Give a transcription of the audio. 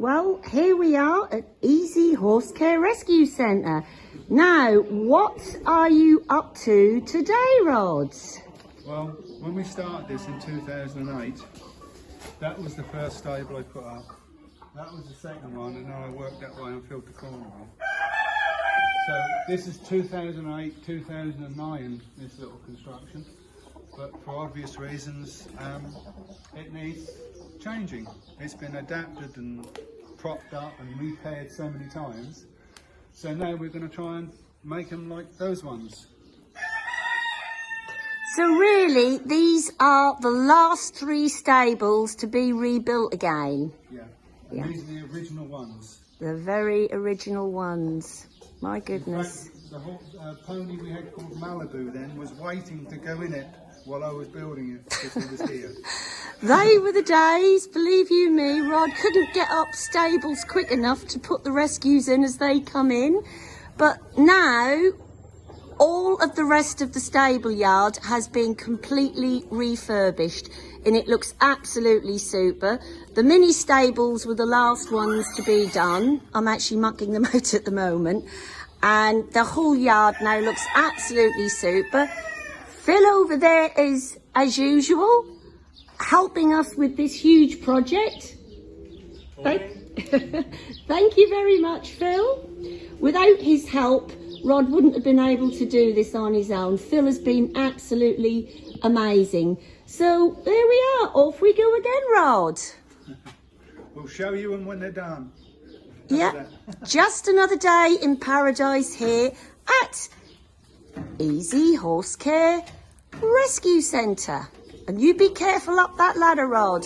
Well, here we are at Easy Horse Care Rescue Centre. Now, what are you up to today, Rod? Well, when we started this in 2008, that was the first stable I put up. That was the second one, and then I worked that way and filled the corner. So this is 2008, 2009, this little construction. But for obvious reasons, um, it needs changing. It's been adapted and propped up and repaired so many times. So now we're going to try and make them like those ones. So really, these are the last three stables to be rebuilt again. Yeah. Yeah. These are the original ones. The very original ones. My goodness. fact, the whole uh, pony we had called Malibu then was waiting to go in it while I was building it because he was here. They were the days, believe you me, Rod couldn't get up stables quick enough to put the rescues in as they come in. But now, all of the rest of the stable yard has been completely refurbished and it looks absolutely super. The mini stables were the last ones to be done. I'm actually mucking them out at the moment. And the whole yard now looks absolutely super. Phil over there is, as usual, helping us with this huge project. Thank, thank you very much, Phil. Without his help, Rod wouldn't have been able to do this on his own. Phil has been absolutely amazing. So there we are. Off we go again, Rod. We'll show you them when they're done. Yeah, just another day in paradise here at Easy Horse Care Rescue Centre. And you be careful up that ladder, Rod.